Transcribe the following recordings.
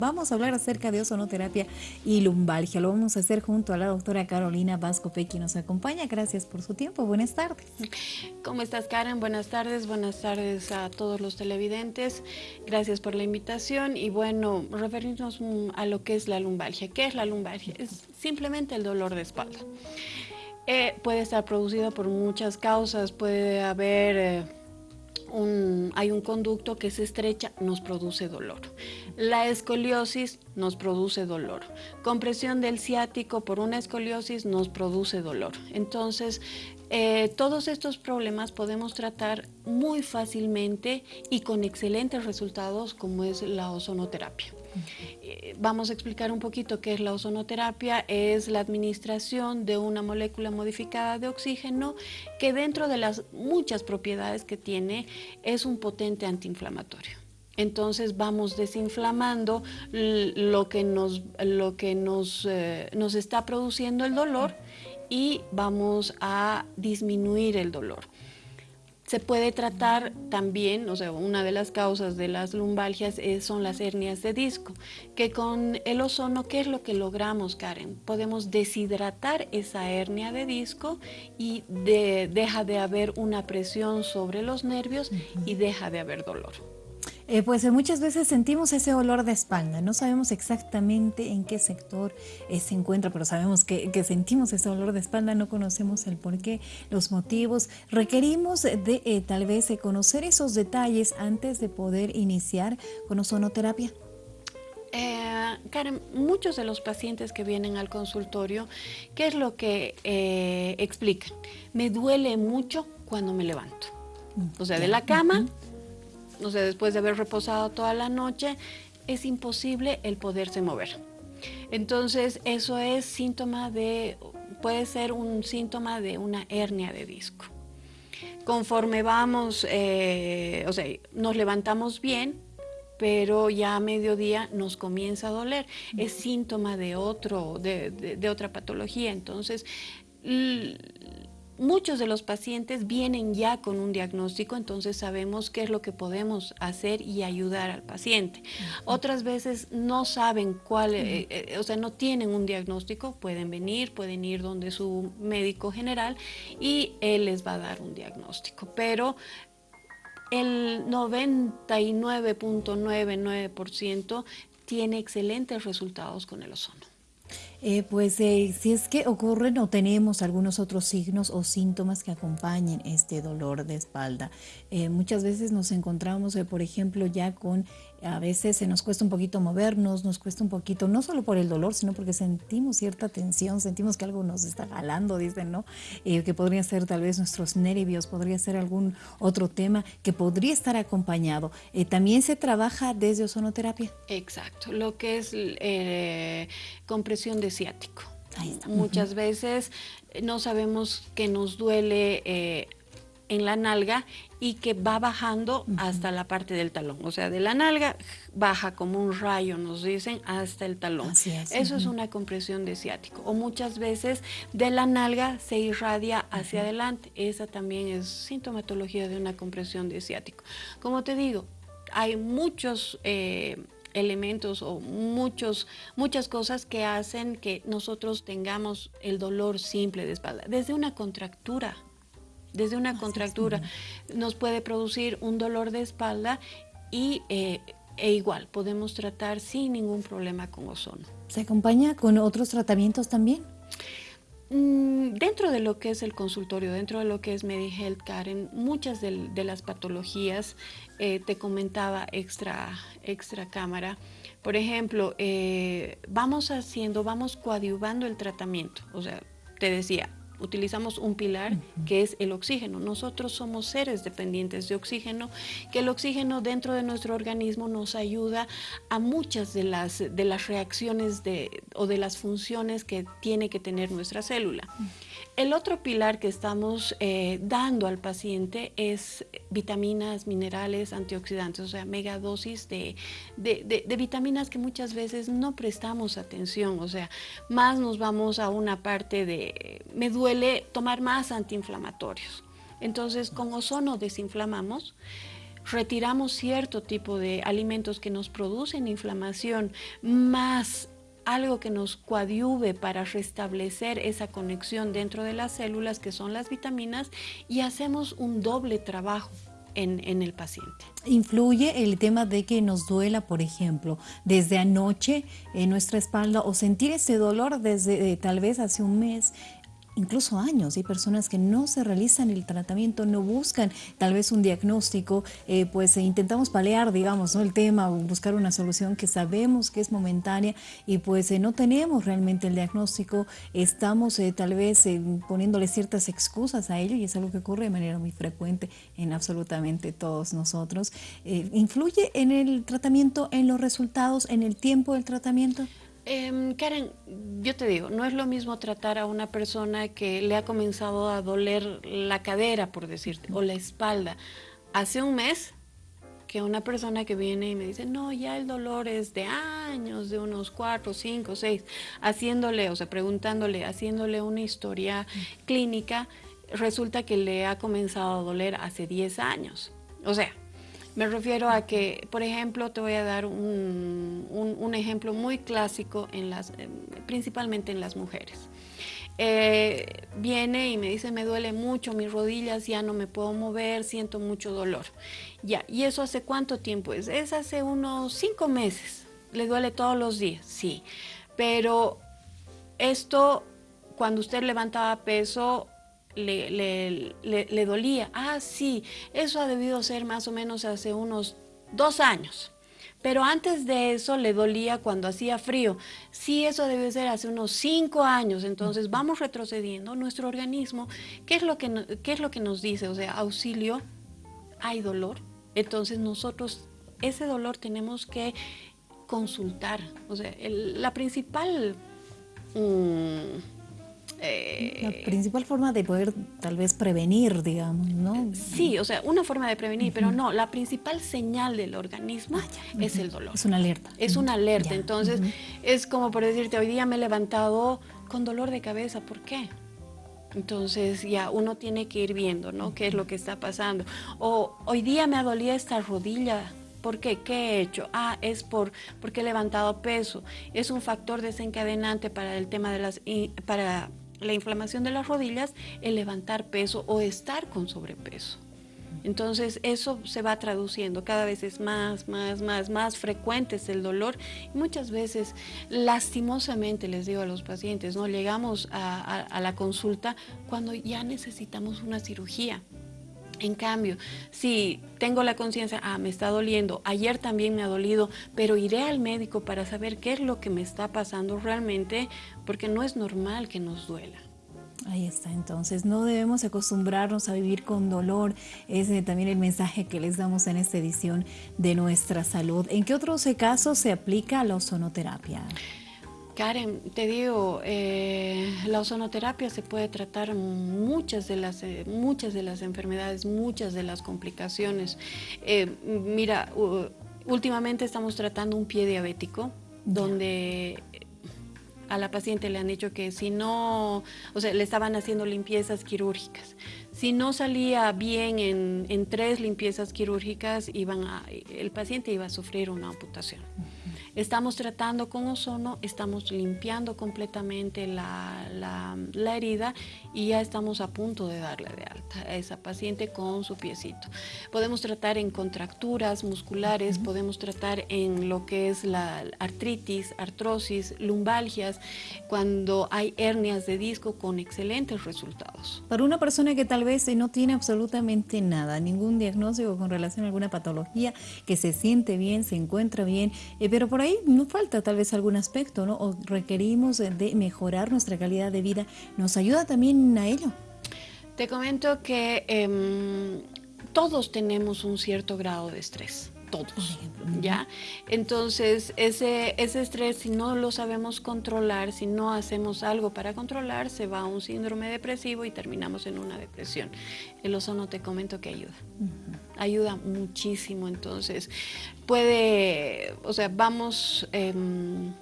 Vamos a hablar acerca de ozonoterapia y lumbalgia. Lo vamos a hacer junto a la doctora Carolina Vasco quien nos acompaña. Gracias por su tiempo. Buenas tardes. ¿Cómo estás, Karen? Buenas tardes. Buenas tardes a todos los televidentes. Gracias por la invitación. Y bueno, referirnos a lo que es la lumbalgia. ¿Qué es la lumbalgia? Es simplemente el dolor de espalda. Eh, puede estar producido por muchas causas. Puede haber... Eh, hay un conducto que se estrecha, nos produce dolor. La escoliosis nos produce dolor. Compresión del ciático por una escoliosis nos produce dolor. Entonces, eh, todos estos problemas podemos tratar muy fácilmente y con excelentes resultados como es la ozonoterapia. Eh, vamos a explicar un poquito qué es la ozonoterapia. Es la administración de una molécula modificada de oxígeno que dentro de las muchas propiedades que tiene es un potente antiinflamatorio. Entonces vamos desinflamando lo que nos, lo que nos, eh, nos está produciendo el dolor y vamos a disminuir el dolor. Se puede tratar también, o sea, una de las causas de las lumbalgias son las hernias de disco, que con el ozono, ¿qué es lo que logramos, Karen? Podemos deshidratar esa hernia de disco y deja de haber una presión sobre los nervios y deja de haber dolor. Eh, pues eh, muchas veces sentimos ese olor de espalda, no sabemos exactamente en qué sector eh, se encuentra, pero sabemos que, sentimos ese olor de espalda, no conocemos el porqué, los motivos. Requerimos de tal vez conocer esos detalles antes de poder iniciar con ozonoterapia. Karen, muchos de los pacientes que vienen al consultorio, ¿qué es lo que explican? Me duele mucho cuando me levanto. O sea, de la cama no sé, después de haber reposado toda la noche, es imposible el poderse mover. Entonces, eso es síntoma de, puede ser un síntoma de una hernia de disco. Conforme vamos, eh, o sea, nos levantamos bien, pero ya a mediodía nos comienza a doler. Es síntoma de, otro, de, de otra patología. Entonces, Muchos de los pacientes vienen ya con un diagnóstico, entonces sabemos qué es lo que podemos hacer y ayudar al paciente. Otras veces no saben cuál, eh, eh, o sea, no tienen un diagnóstico, pueden venir, pueden ir donde su médico general y él les va a dar un diagnóstico. Pero el 99.99% tiene excelentes resultados con el ozono. Eh, pues eh, si es que ocurren o tenemos algunos otros signos o síntomas que acompañen este dolor de espalda. Eh, muchas veces nos encontramos, por ejemplo, ya con, a veces se nos cuesta un poquito movernos, nos cuesta un poquito, no solo por el dolor, sino porque sentimos cierta tensión, sentimos que algo nos está jalando, dicen, ¿no? que podría ser tal vez nuestros nervios, podría ser algún otro tema que podría estar acompañado. ¿También se trabaja desde ozonoterapia? Exacto, lo que es compresión de ciático. Muchas veces eh, no sabemos que nos duele eh, en la nalga y que va bajando hasta la parte del talón. O sea, de la nalga baja como un rayo, nos dicen, hasta el talón. Eso es una compresión de ciático. O muchas veces de la nalga se irradia hacia adelante. Esa también es sintomatología de una compresión de ciático. Como te digo, hay muchos... Eh, elementos o muchos, muchas cosas que hacen que nosotros tengamos el dolor simple de espalda. Desde una contractura, desde una contractura nos puede producir un dolor de espalda y eh, e igual podemos tratar sin ningún problema con ozono. ¿Se acompaña con otros tratamientos también? Mm, dentro de lo que es el consultorio, dentro de lo que es MediHealth Karen, muchas de, las patologías, eh, te comentaba extra, extra cámara, por ejemplo, eh, vamos haciendo, vamos coadyuvando el tratamiento, o sea, te decía, utilizamos un pilar que es el oxígeno. Nosotros somos seres dependientes de oxígeno, que el oxígeno dentro de nuestro organismo nos ayuda a muchas de las, de las reacciones de, o de las funciones que tiene que tener nuestra célula. El otro pilar que estamos eh, dando al paciente es vitaminas, minerales, antioxidantes, o sea, megadosis de, de, de, vitaminas que muchas veces no prestamos atención, o sea, más nos vamos a una parte de, me duele tomar más antiinflamatorios. Entonces, con ozono desinflamamos, retiramos cierto tipo de alimentos que nos producen inflamación, más algo que nos coadyuve para restablecer esa conexión dentro de las células, que son las vitaminas, y hacemos un doble trabajo. En, el paciente. ¿Influye el tema de que nos duela, por ejemplo, desde anoche en nuestra espalda o sentir ese dolor desde eh, tal vez hace un mes incluso años. Hay personas que no se realizan el tratamiento, no buscan tal vez un diagnóstico, eh, pues eh, intentamos palear, digamos, el tema, buscar una solución que sabemos que es momentánea y pues eh, no tenemos realmente el diagnóstico, estamos tal vez poniéndole ciertas excusas a ello y es algo que ocurre de manera muy frecuente en absolutamente todos nosotros. ¿Influye en el tratamiento, en los resultados, en el tiempo del tratamiento? Eh, Karen, yo te digo, no es lo mismo tratar a una persona que le ha comenzado a doler la cadera, por decirte, o la espalda, hace un mes, que una persona que viene y me dice, no, ya el dolor es de años, de unos cuatro, cinco, seis, haciéndole, o sea, preguntándole, haciéndole una historia clínica, resulta que le ha comenzado a doler hace 10 años. O sea, me refiero a que, por ejemplo, te voy a dar un, ejemplo muy clásico, en las, eh, principalmente en las mujeres. Eh, viene y me dice, me duele mucho mis rodillas, ya no me puedo mover, siento mucho dolor. Ya, ¿y eso hace cuánto tiempo es? Es hace unos cinco meses. ¿Le duele todos los días? Sí. Pero esto, cuando usted levantaba peso, le, le, dolía. Ah, sí, eso ha debido ser más o menos hace unos dos años. Pero antes de eso le dolía cuando hacía frío. Sí, eso debe ser hace unos cinco años. Entonces vamos retrocediendo. Nuestro organismo, ¿qué es lo que, qué es lo que nos dice? O sea, auxilio, hay dolor. Entonces nosotros ese dolor tenemos que consultar. O sea, la principal... Mm, la eh, principal forma de poder tal vez prevenir, digamos, ¿no? Sí, o sea, una forma de prevenir, pero no, la principal señal del organismo ah, es el dolor. Es una alerta. Es una alerta, entonces es como por decirte, hoy día me he levantado con dolor de cabeza, ¿por qué? Entonces ya uno tiene que ir viendo, ¿no? ¿Qué es lo que está pasando? O hoy día me ha dolido esta rodilla, ¿Por qué? ¿Qué he hecho? Ah, es por, porque he levantado peso. Es un factor desencadenante para el tema de las, para la inflamación de las rodillas, el levantar peso o estar con sobrepeso. Entonces eso se va traduciendo, cada vez es más, más, más, más frecuente es el dolor y muchas veces lastimosamente les digo a los pacientes, no llegamos a la consulta cuando ya necesitamos una cirugía. En cambio, si tengo la conciencia, ah, me está doliendo, ayer también me ha dolido, pero iré al médico para saber qué es lo que me está pasando realmente, porque no es normal que nos duela. Ahí está, entonces no debemos acostumbrarnos a vivir con dolor, ese es también el mensaje que les damos en esta edición de Nuestra Salud. ¿En qué otros casos se aplica la ozonoterapia? Karen, te digo, eh, la ozonoterapia se puede tratar muchas de las, eh, muchas de las enfermedades, muchas de las complicaciones. Eh, mira, últimamente estamos tratando un pie diabético, donde a la paciente le han dicho que si no, o sea, le estaban haciendo limpiezas quirúrgicas. Si no salía bien en, en tres limpiezas quirúrgicas, iban a, el paciente iba a sufrir una amputación. Estamos tratando con ozono, estamos limpiando completamente la, la, herida y ya estamos a punto de darle de alta a esa paciente con su piecito. Podemos tratar en contracturas musculares, podemos tratar en lo que es la artritis, artrosis, lumbalgias, cuando hay hernias de disco con excelentes resultados. Para una persona que tal vez no tiene absolutamente nada, ningún diagnóstico con relación a alguna patología, que se siente bien, se encuentra bien, eh, pero por ahí no falta tal vez algún aspecto, ¿no? O requerimos de mejorar nuestra calidad de vida. ¿Nos ayuda también a ello? Te comento que em, todos tenemos un cierto grado de estrés todos, ¿ya? Entonces, ese, ese estrés, si no lo sabemos controlar, si no hacemos algo para controlar, se va a un síndrome depresivo y terminamos en una depresión. El ozono te comento que ayuda, ayuda muchísimo, entonces puede, o sea, vamos... Em,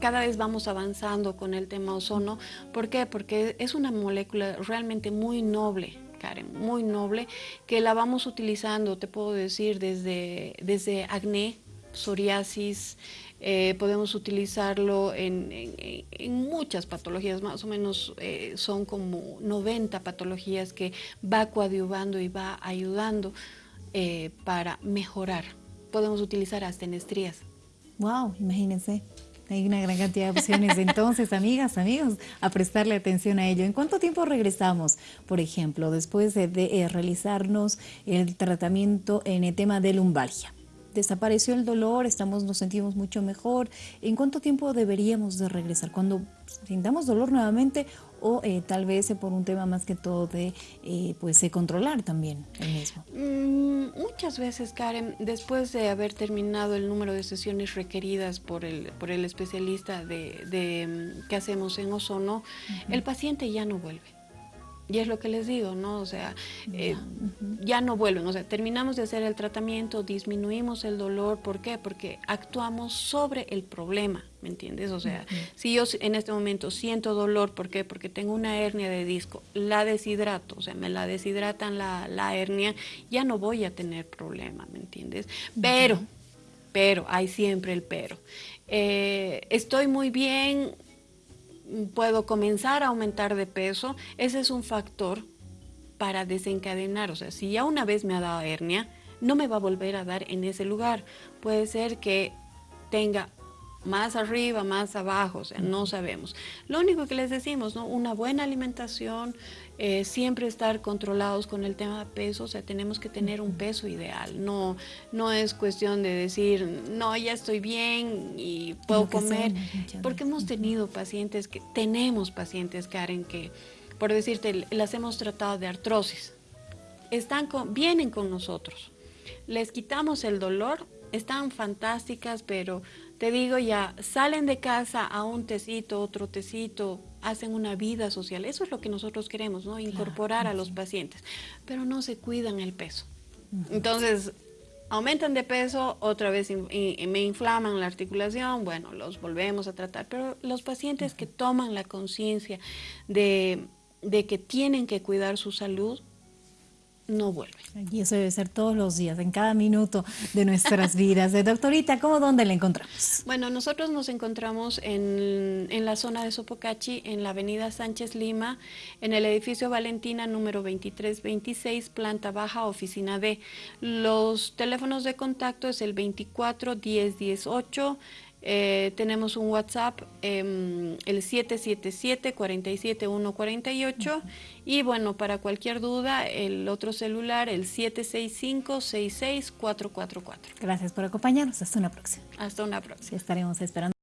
cada vez vamos avanzando con el tema ozono. ¿Por qué? Porque es una molécula realmente muy noble Muy noble, que la vamos utilizando, te puedo decir, desde, desde acné, psoriasis, eh, podemos utilizarlo en, muchas patologías, más o menos eh, son como 90 patologías que va coadyuvando y va ayudando eh, para mejorar. Podemos utilizar hasta en estrías. Wow, imagínense. Hay una gran cantidad de opciones. Entonces, amigas, amigos, a prestarle atención a ello. ¿En cuánto tiempo regresamos, por ejemplo, después de, realizarnos el tratamiento en el tema de lumbalgia? desapareció el dolor, estamos, nos sentimos mucho mejor. ¿En cuánto tiempo deberíamos de regresar? ¿Cuando sintamos dolor nuevamente o eh, tal vez por un tema más que todo de eh, pues, controlar también el mismo? Mm, muchas veces, Karen, después de haber terminado el número de sesiones requeridas por el, por el especialista de, mm, que hacemos en Ozono, el paciente ya no vuelve. Y es lo que les digo, ¿no? O sea, eh, ya no vuelven. O sea, terminamos de hacer el tratamiento, disminuimos el dolor. ¿Por qué? Porque actuamos sobre el problema, ¿me entiendes? O sea, si yo en este momento siento dolor, ¿por qué? Porque tengo una hernia de disco, la deshidrato, o sea, me la deshidratan la, la hernia, ya no voy a tener problema, ¿me entiendes? Pero, pero, hay siempre el pero. Eh, estoy muy bien, puedo comenzar a aumentar de peso, ese es un factor para desencadenar. O sea, si ya una vez me ha dado hernia, no me va a volver a dar en ese lugar. Puede ser que tenga más arriba, más abajo, o sea, no sabemos. Lo único que les decimos, ¿no? Una buena alimentación, eh, siempre estar controlados con el tema de peso, o sea, tenemos que tener un peso ideal, no, no es cuestión de decir, no, ya estoy bien y puedo comer, porque hemos tenido pacientes, que tenemos pacientes, Karen, que, por decirte, las hemos tratado de artrosis, están vienen con nosotros, les quitamos el dolor, están fantásticas, pero te digo ya, salen de casa a un tecito, otro tecito, hacen una vida social. Eso es lo que nosotros queremos, ¿no? Incorporar a los pacientes, pero no se cuidan el peso. Entonces, aumentan de peso, otra vez me inflaman la articulación, bueno, los volvemos a tratar. Pero los pacientes que toman la conciencia de, de que tienen que cuidar su salud, no vuelve. Y eso debe ser todos los días, en cada minuto de nuestras vidas. De doctorita, ¿cómo dónde la encontramos? Bueno, nosotros nos encontramos en, en, la zona de Sopocachi, en la avenida Sánchez Lima, en el edificio Valentina número 2326, planta baja, oficina D. Los teléfonos de contacto es el 24 10 18 eh, tenemos un WhatsApp, em, el 777-47148 y bueno, para cualquier duda, el otro celular, el 765-66444. Gracias por acompañarnos. Hasta una próxima. Hasta una próxima. estaremos esperando.